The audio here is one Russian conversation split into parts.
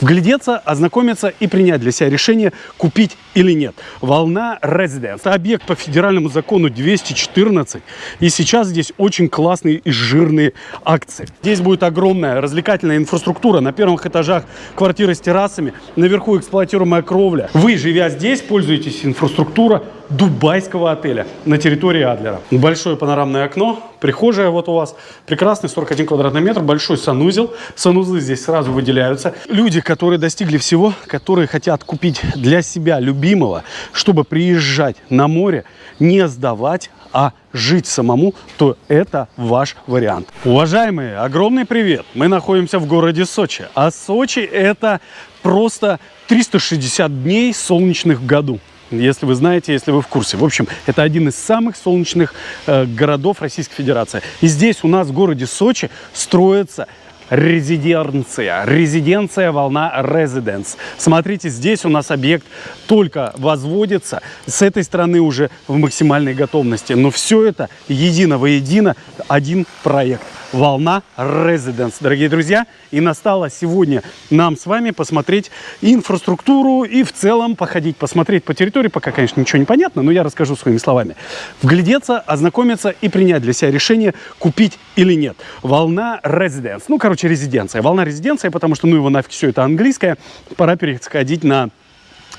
Вглядеться, ознакомиться и принять для себя решение, купить или нет. Волна Residence. Это объект по федеральному закону 214. И сейчас здесь очень классные и жирные акции. Здесь будет огромная развлекательная инфраструктура. На первых этажах квартиры с террасами, наверху эксплуатируемая кровля. Вы, живя здесь, пользуетесь инфраструктурой дубайского отеля на территории Адлера. Большое панорамное окно, прихожая вот у вас, прекрасный 41 квадратный метр, большой санузел. Санузлы здесь сразу выделяются. Люди, которые достигли всего, которые хотят купить для себя любимого, чтобы приезжать на море, не сдавать, а жить самому, то это ваш вариант. Уважаемые, огромный привет! Мы находимся в городе Сочи. А Сочи это просто 360 дней солнечных в году если вы знаете, если вы в курсе. В общем, это один из самых солнечных э, городов Российской Федерации. И здесь у нас в городе Сочи строится резиденция. Резиденция волна Residence. Смотрите, здесь у нас объект только возводится. С этой стороны уже в максимальной готовности. Но все это едино воедино один проект волна Residence, дорогие друзья. И настало сегодня нам с вами посмотреть инфраструктуру и в целом походить, посмотреть по территории. Пока, конечно, ничего не понятно, но я расскажу своими словами. Вглядеться, ознакомиться и принять для себя решение, купить или нет. Волна Residence. Ну, короче, резиденция. Волна резиденция, потому что, ну, его нафиг все это английское. Пора переходить на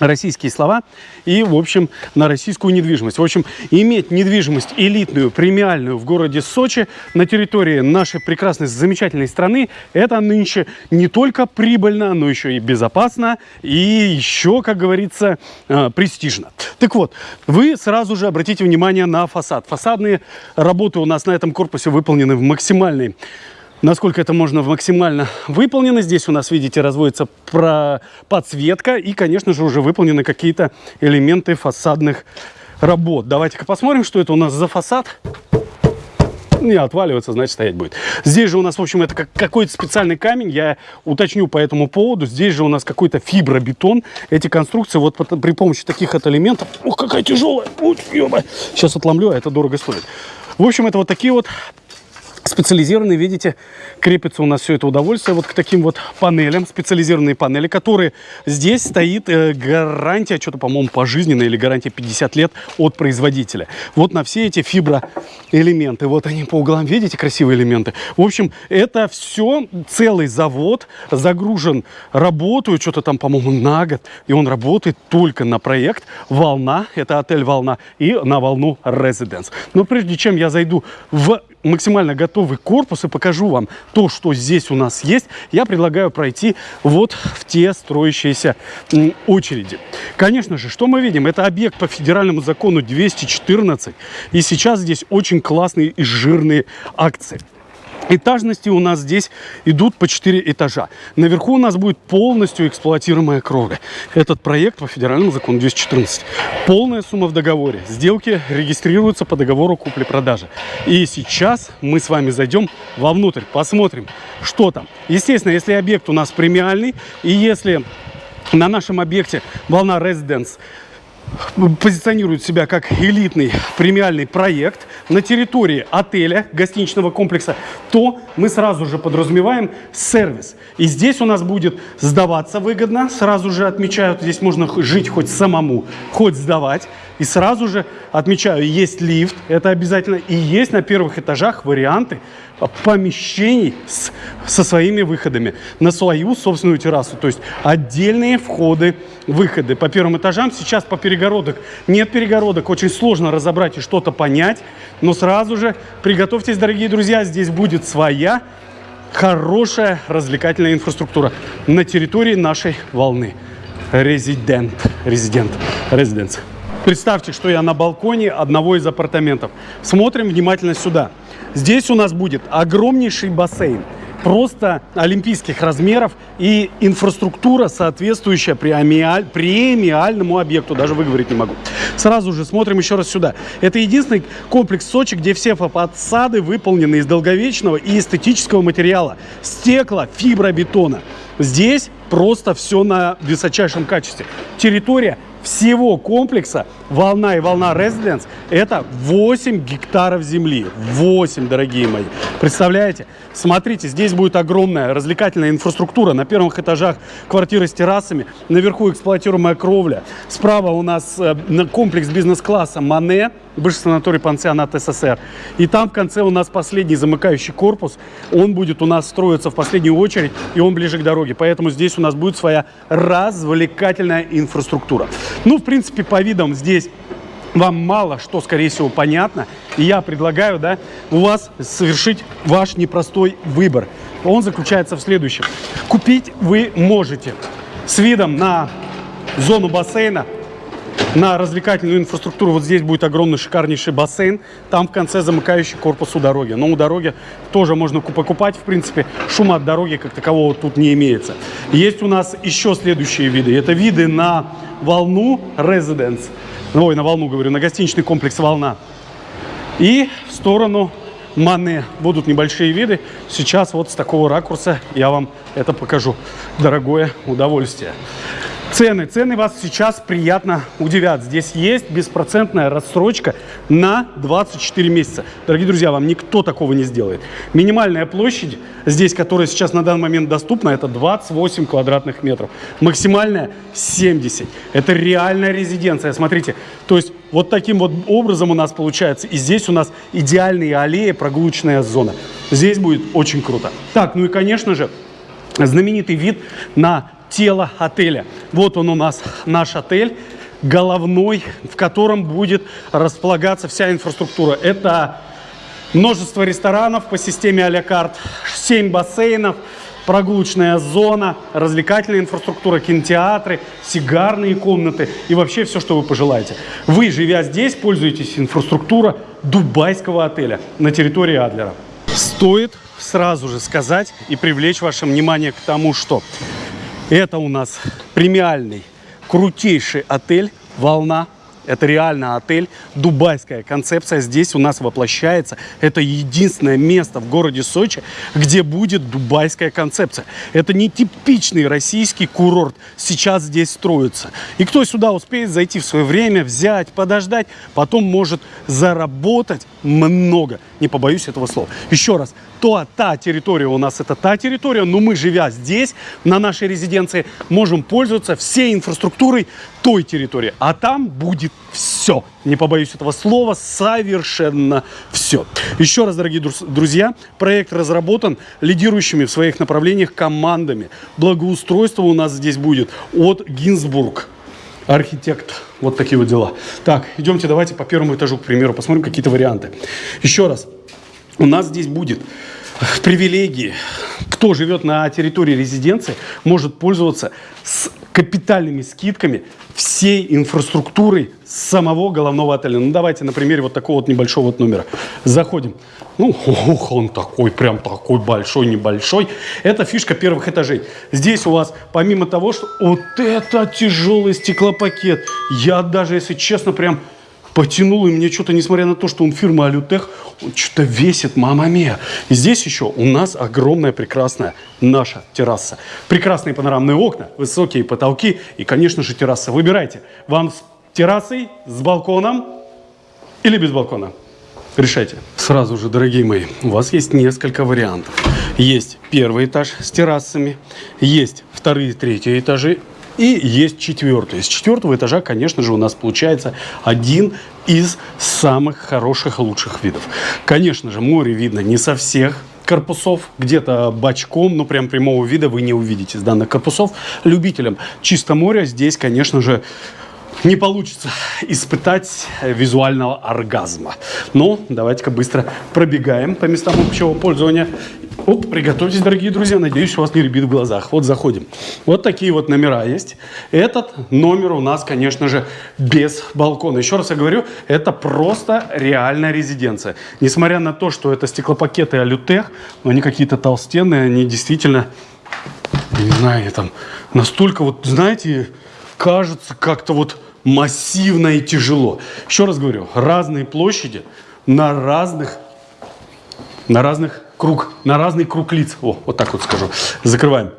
российские слова и, в общем, на российскую недвижимость. В общем, иметь недвижимость элитную, премиальную в городе Сочи на территории нашей прекрасной, замечательной страны, это нынче не только прибыльно, но еще и безопасно и еще, как говорится, э, престижно. Так вот, вы сразу же обратите внимание на фасад. Фасадные работы у нас на этом корпусе выполнены в максимальной насколько это можно максимально выполнено. Здесь у нас, видите, разводится про подсветка и, конечно же, уже выполнены какие-то элементы фасадных работ. Давайте-ка посмотрим, что это у нас за фасад. Не отваливается, значит стоять будет. Здесь же у нас, в общем, это как какой-то специальный камень. Я уточню по этому поводу. Здесь же у нас какой-то фибробетон. Эти конструкции вот при помощи таких вот элементов... Ух, какая тяжелая! Ух, Сейчас отломлю, а это дорого стоит. В общем, это вот такие вот специализированные, видите, крепится у нас все это удовольствие вот к таким вот панелям, специализированные панели, которые здесь стоит э, гарантия, что-то, по-моему, пожизненная или гарантия 50 лет от производителя. Вот на все эти фиброэлементы, вот они по углам, видите, красивые элементы. В общем, это все целый завод, загружен, работаю, что-то там, по-моему, на год, и он работает только на проект «Волна», это отель «Волна», и на волну «Резиденс». Но прежде чем я зайду в максимально готовый корпус и покажу вам то, что здесь у нас есть, я предлагаю пройти вот в те строящиеся очереди. Конечно же, что мы видим? Это объект по федеральному закону 214. И сейчас здесь очень классные и жирные акции. Этажности у нас здесь идут по 4 этажа. Наверху у нас будет полностью эксплуатируемая кровля. Этот проект по федеральному закону 214. Полная сумма в договоре. Сделки регистрируются по договору купли-продажи. И сейчас мы с вами зайдем вовнутрь, посмотрим, что там. Естественно, если объект у нас премиальный, и если на нашем объекте волна Residence позиционирует себя как элитный премиальный проект на территории отеля, гостиничного комплекса, то мы сразу же подразумеваем сервис. И здесь у нас будет сдаваться выгодно, сразу же отмечают, здесь можно жить хоть самому, хоть сдавать. И сразу же отмечаю, есть лифт, это обязательно, и есть на первых этажах варианты помещений с, со своими выходами на свою собственную террасу. То есть отдельные входы, выходы. По первым этажам сейчас по перегородок нет перегородок, очень сложно разобрать и что-то понять. Но сразу же приготовьтесь, дорогие друзья, здесь будет своя хорошая развлекательная инфраструктура на территории нашей волны. Резидент. Резидент. Резиденция. Представьте, что я на балконе одного из апартаментов. Смотрим внимательно сюда. Здесь у нас будет огромнейший бассейн, просто олимпийских размеров и инфраструктура, соответствующая премиаль, премиальному объекту, даже выговорить не могу. Сразу же смотрим еще раз сюда. Это единственный комплекс Сочи, где все фасады выполнены из долговечного и эстетического материала. Стекла, фибробетона. Здесь просто все на высочайшем качестве. Территория всего комплекса «Волна» и «Волна Резиденс» это 8 гектаров земли. 8, дорогие мои. Представляете? Смотрите, здесь будет огромная развлекательная инфраструктура. На первых этажах квартиры с террасами, наверху эксплуатируемая кровля. Справа у нас э, комплекс бизнес-класса «Мане», бывший санаторий пансионат СССР. И там в конце у нас последний замыкающий корпус. Он будет у нас строиться в последнюю очередь, и он ближе к дороге. Поэтому здесь у нас будет своя развлекательная инфраструктура. Ну, в принципе, по видам здесь вам мало что, скорее всего, понятно. И я предлагаю, да, у вас совершить ваш непростой выбор. Он заключается в следующем. Купить вы можете с видом на зону бассейна, на развлекательную инфраструктуру. Вот здесь будет огромный шикарнейший бассейн. Там в конце замыкающий корпус у дороги. Но у дороги тоже можно покупать. В принципе, шума от дороги как такового тут не имеется. Есть у нас еще следующие виды. Это виды на волну Residence. Ой, на волну говорю, на гостиничный комплекс «Волна». И в сторону Мане будут небольшие виды. Сейчас вот с такого ракурса я вам это покажу. Дорогое удовольствие. Цены. Цены вас сейчас приятно удивят. Здесь есть беспроцентная рассрочка на 24 месяца. Дорогие друзья, вам никто такого не сделает. Минимальная площадь здесь, которая сейчас на данный момент доступна, это 28 квадратных метров. Максимальная 70. Это реальная резиденция. Смотрите, то есть вот таким вот образом у нас получается. И здесь у нас идеальные аллеи, прогулочная зона. Здесь будет очень круто. Так, ну и конечно же, знаменитый вид на тело отеля. Вот он у нас, наш отель головной, в котором будет располагаться вся инфраструктура. Это множество ресторанов по системе а-ля карт, 7 бассейнов, прогулочная зона, развлекательная инфраструктура, кинотеатры, сигарные комнаты и вообще все, что вы пожелаете. Вы, живя здесь, пользуетесь инфраструктурой дубайского отеля на территории Адлера. Стоит сразу же сказать и привлечь ваше внимание к тому, что это у нас премиальный, крутейший отель «Волна». Это реально отель, дубайская концепция здесь у нас воплощается. Это единственное место в городе Сочи, где будет дубайская концепция. Это не типичный российский курорт, сейчас здесь строится. И кто сюда успеет зайти в свое время, взять, подождать, потом может заработать много. Не побоюсь этого слова. Еще раз, то та территория у нас это та территория, но мы, живя здесь, на нашей резиденции, можем пользоваться всей инфраструктурой той территории. А там будет все. Не побоюсь этого слова, совершенно все. Еще раз, дорогие друзья, проект разработан лидирующими в своих направлениях командами. Благоустройство у нас здесь будет от Гинзбург архитект. Вот такие вот дела. Так, идемте, давайте по первому этажу, к примеру, посмотрим какие-то варианты. Еще раз, у нас здесь будет привилегии. Кто живет на территории резиденции, может пользоваться с капитальными скидками всей инфраструктурой самого головного отеля. Ну, давайте на примере вот такого вот небольшого вот номера. Заходим. Ну, ох, он такой, прям такой большой, небольшой. Это фишка первых этажей. Здесь у вас, помимо того, что вот это тяжелый стеклопакет, я даже, если честно, прям потянул, и мне что-то, несмотря на то, что он фирма Алютех, он что-то весит, мама мия. И здесь еще у нас огромная прекрасная наша терраса. Прекрасные панорамные окна, высокие потолки и, конечно же, терраса. Выбирайте, вам с террасой, с балконом или без балкона. Решайте. Сразу же, дорогие мои, у вас есть несколько вариантов. Есть первый этаж с террасами, есть вторые и третьи этажи и есть четвертый. С четвертого этажа, конечно же, у нас получается один из самых хороших и лучших видов. Конечно же, море видно не со всех корпусов, где-то бочком, но прям прямого вида вы не увидите с данных корпусов. Любителям чисто моря здесь, конечно же, не получится испытать визуального оргазма. Но давайте-ка быстро пробегаем по местам общего пользования. Оп, приготовьтесь, дорогие друзья, надеюсь, у вас не ребит в глазах. Вот заходим. Вот такие вот номера есть. Этот номер у нас, конечно же, без балкона. Еще раз я говорю, это просто реальная резиденция. Несмотря на то, что это стеклопакеты Алютех, но они какие-то толстенные, они действительно, не знаю, там настолько вот, знаете, кажется как-то вот массивно и тяжело. Еще раз говорю, разные площади на разных, на разных круг, на разный круг лиц. О, вот так вот скажу. Закрываем.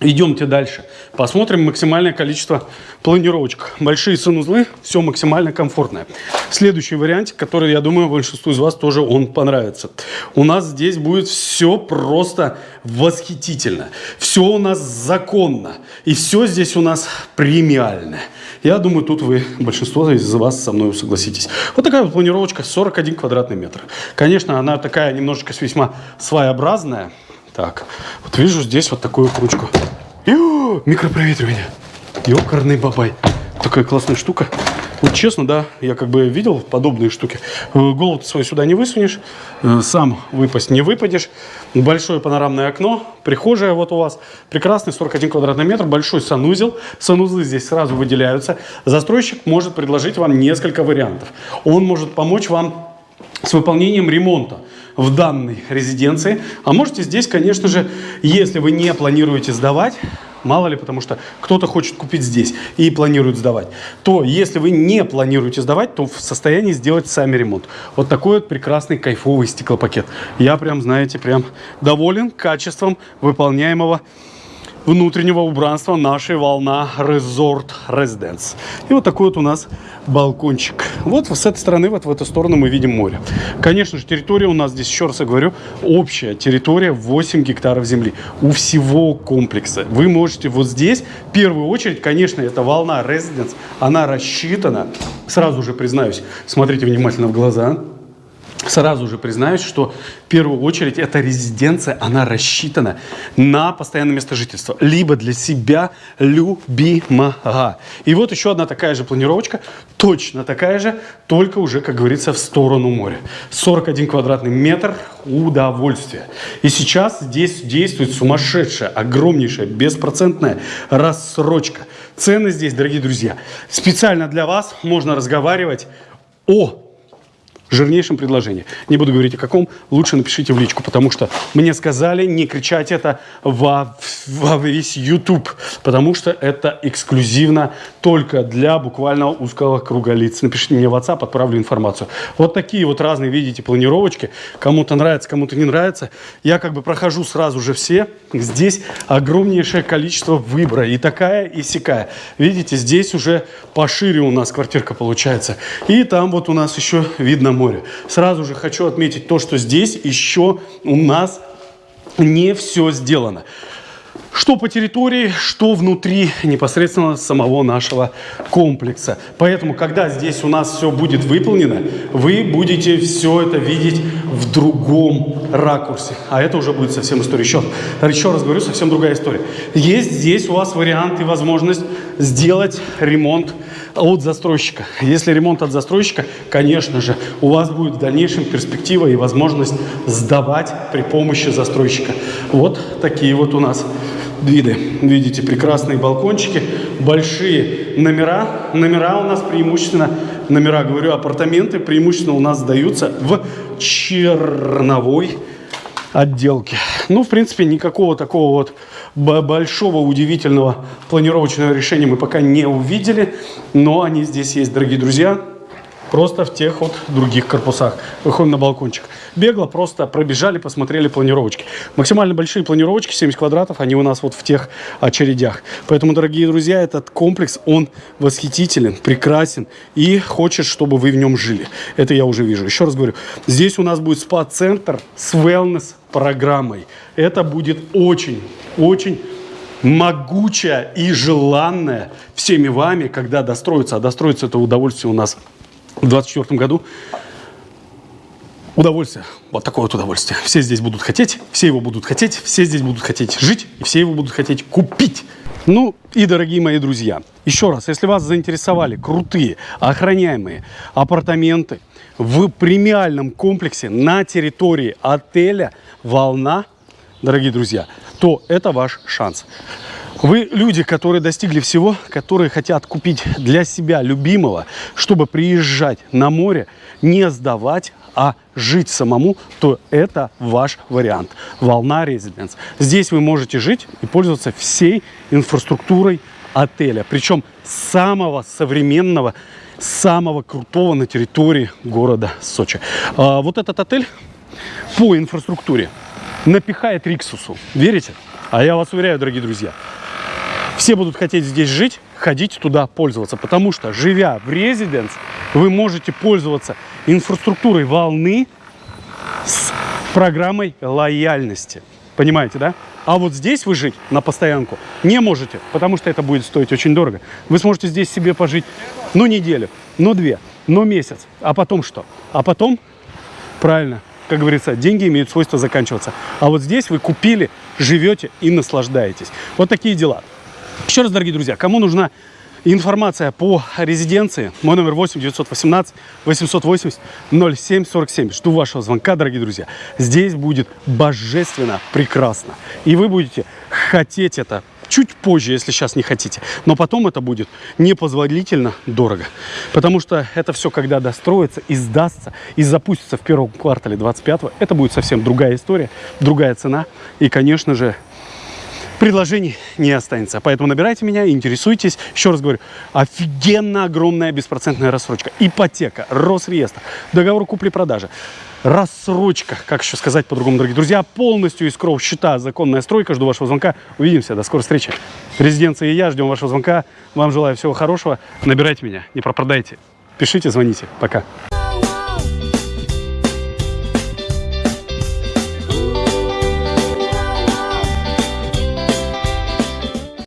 Идемте дальше. Посмотрим максимальное количество планировочек. Большие санузлы, все максимально комфортное. Следующий вариант, который, я думаю, большинству из вас тоже он понравится. У нас здесь будет все просто восхитительно. Все у нас законно. И все здесь у нас премиальное. Я думаю, тут вы, большинство из вас со мной согласитесь. Вот такая вот планировочка, 41 квадратный метр. Конечно, она такая немножечко весьма своеобразная. Так, вот вижу здесь вот такую ручку. Ё, микропроветривание. Ёкарный бабай. Такая классная штука. Вот честно, да, я как бы видел подобные штуки. Э, голову свою сюда не высунешь, э, сам выпасть не выпадешь. Большое панорамное окно, прихожая вот у вас. Прекрасный 41 квадратный метр, большой санузел. Санузлы здесь сразу выделяются. Застройщик может предложить вам несколько вариантов. Он может помочь вам с выполнением ремонта в данной резиденции. А можете здесь, конечно же, если вы не планируете сдавать, мало ли, потому что кто-то хочет купить здесь и планирует сдавать, то если вы не планируете сдавать, то в состоянии сделать сами ремонт. Вот такой вот прекрасный кайфовый стеклопакет. Я прям, знаете, прям доволен качеством выполняемого внутреннего убранства нашей волна Resort Residence. И вот такой вот у нас балкончик. Вот с этой стороны, вот в эту сторону мы видим море. Конечно же, территория у нас здесь, еще раз я говорю, общая территория 8 гектаров земли. У всего комплекса. Вы можете вот здесь, в первую очередь, конечно, это волна Residence, она рассчитана, сразу же признаюсь, смотрите внимательно в глаза, Сразу же признаюсь, что в первую очередь эта резиденция, она рассчитана на постоянное место жительства. Либо для себя любимого. И вот еще одна такая же планировочка, точно такая же, только уже, как говорится, в сторону моря. 41 квадратный метр удовольствия. И сейчас здесь действует сумасшедшая, огромнейшая, беспроцентная рассрочка. Цены здесь, дорогие друзья, специально для вас можно разговаривать о жирнейшем предложении. Не буду говорить о каком, лучше напишите в личку, потому что мне сказали не кричать это во, во весь YouTube, потому что это эксклюзивно только для буквально узкого круга лиц. Напишите мне в WhatsApp, отправлю информацию. Вот такие вот разные, видите, планировочки. Кому-то нравится, кому-то не нравится. Я как бы прохожу сразу же все. Здесь огромнейшее количество выбора. И такая, и сякая. Видите, здесь уже пошире у нас квартирка получается. И там вот у нас еще видно море. Сразу же хочу отметить то, что здесь еще у нас не все сделано. Что по территории, что внутри непосредственно самого нашего комплекса. Поэтому, когда здесь у нас все будет выполнено, вы будете все это видеть в другом ракурсе. А это уже будет совсем история. Еще, еще раз говорю, совсем другая история. Есть здесь у вас вариант и возможность сделать ремонт от застройщика. Если ремонт от застройщика, конечно же, у вас будет в дальнейшем перспектива и возможность сдавать при помощи застройщика. Вот такие вот у нас виды. Видите, прекрасные балкончики, большие номера. Номера у нас преимущественно, номера, говорю, апартаменты преимущественно у нас сдаются в черновой отделке. Ну, в принципе, никакого такого вот большого удивительного планировочного решения мы пока не увидели, но они здесь есть, дорогие друзья. Просто в тех вот других корпусах. Выходим на балкончик. Бегло просто пробежали, посмотрели планировочки. Максимально большие планировочки, 70 квадратов, они у нас вот в тех очередях. Поэтому, дорогие друзья, этот комплекс, он восхитителен, прекрасен и хочет, чтобы вы в нем жили. Это я уже вижу. Еще раз говорю, здесь у нас будет спа-центр с wellness-программой. Это будет очень, очень могучая и желанная всеми вами, когда достроится, а достроится это удовольствие у нас в 2024 году. Удовольствие, вот такое вот удовольствие. Все здесь будут хотеть, все его будут хотеть, все здесь будут хотеть жить, и все его будут хотеть купить. Ну и, дорогие мои друзья, еще раз, если вас заинтересовали крутые, охраняемые апартаменты в премиальном комплексе на территории отеля «Волна», дорогие друзья, то это ваш шанс. Вы люди, которые достигли всего, которые хотят купить для себя любимого, чтобы приезжать на море, не сдавать, а жить самому, то это ваш вариант. Волна Резиденс. Здесь вы можете жить и пользоваться всей инфраструктурой отеля. Причем самого современного, самого крутого на территории города Сочи. А, вот этот отель по инфраструктуре напихает Риксусу. Верите? А я вас уверяю, дорогие друзья, все будут хотеть здесь жить, ходить туда, пользоваться. Потому что, живя в резиденс, вы можете пользоваться инфраструктурой волны с программой лояльности. Понимаете, да? А вот здесь вы жить на постоянку не можете, потому что это будет стоить очень дорого. Вы сможете здесь себе пожить, ну, неделю, ну, две, ну, месяц. А потом что? А потом, правильно, как говорится, деньги имеют свойство заканчиваться. А вот здесь вы купили, живете и наслаждаетесь. Вот такие дела. Еще раз, дорогие друзья, кому нужна информация по резиденции, мой номер 8 918 880 0747. Жду вашего звонка, дорогие друзья. Здесь будет божественно прекрасно. И вы будете хотеть это чуть позже, если сейчас не хотите. Но потом это будет непозволительно дорого. Потому что это все, когда достроится и сдастся, и запустится в первом квартале 25 это будет совсем другая история, другая цена. И, конечно же, предложений не останется. Поэтому набирайте меня, интересуйтесь. Еще раз говорю, офигенно огромная беспроцентная рассрочка. Ипотека, Росреестр, договор купли-продажи. Рассрочка, как еще сказать по-другому, дорогие друзья, полностью из кров счета, законная стройка. Жду вашего звонка. Увидимся, до скорой встречи. Резиденция и я, ждем вашего звонка. Вам желаю всего хорошего. Набирайте меня, не пропадайте. Пишите, звоните. Пока.